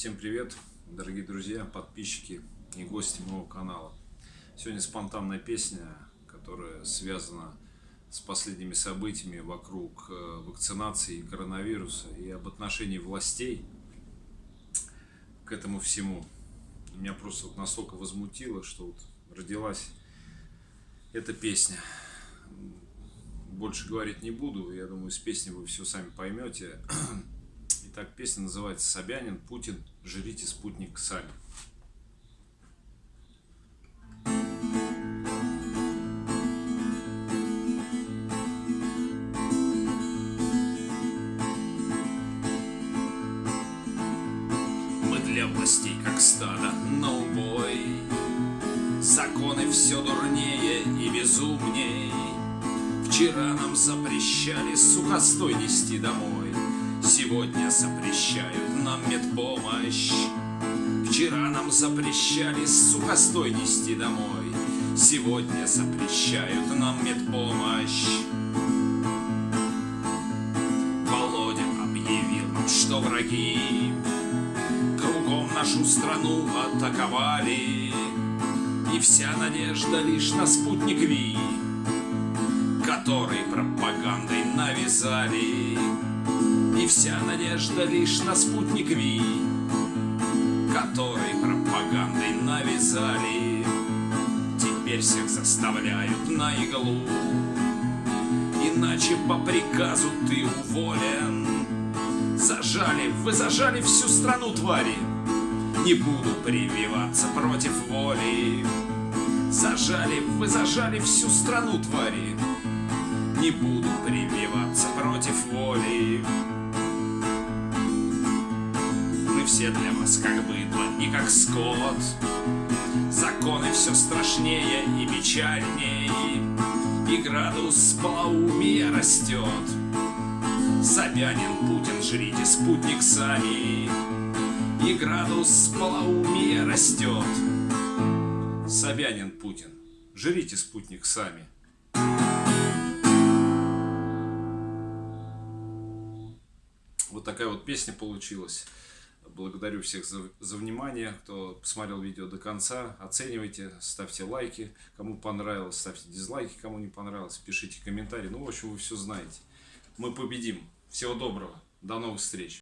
Всем привет, дорогие друзья, подписчики и гости моего канала. Сегодня спонтанная песня, которая связана с последними событиями вокруг э, вакцинации и коронавируса и об отношении властей к этому всему. Меня просто вот настолько возмутило, что вот родилась эта песня. Больше говорить не буду, я думаю, с песней вы все сами поймете. Итак, песня называется «Собянин, Путин, жрите спутник сами». Мы для властей как стадо на убой. Законы все дурнее и безумней. Вчера нам запрещали сухостой нести домой Сегодня запрещают нам медпомощь. Вчера нам запрещали сухостой нести домой. Сегодня запрещают нам медпомощь. Володя объявил нам, что враги. Кругом нашу страну атаковали. И вся надежда лишь на спутник Ви Который пропагандой навязали и вся надежда лишь на спутник Ви, Который пропагандой навязали. Теперь всех заставляют на иглу, Иначе по приказу ты уволен. Зажали, вы зажали всю страну, твари, Не буду прививаться против воли. Зажали, вы зажали всю страну, твари, Не буду прививаться против воли. Все для вас как быдло и как скот. Законы все страшнее и печальней, И градус полоумия растет. Собянин, Путин, жрите спутник сами, И градус полоумия растет. Собянин, Путин, жрите спутник сами. Вот такая вот песня получилась. Благодарю всех за, за внимание, кто посмотрел видео до конца. Оценивайте, ставьте лайки, кому понравилось, ставьте дизлайки, кому не понравилось, пишите комментарии. Ну, в общем, вы все знаете. Мы победим. Всего доброго. До новых встреч.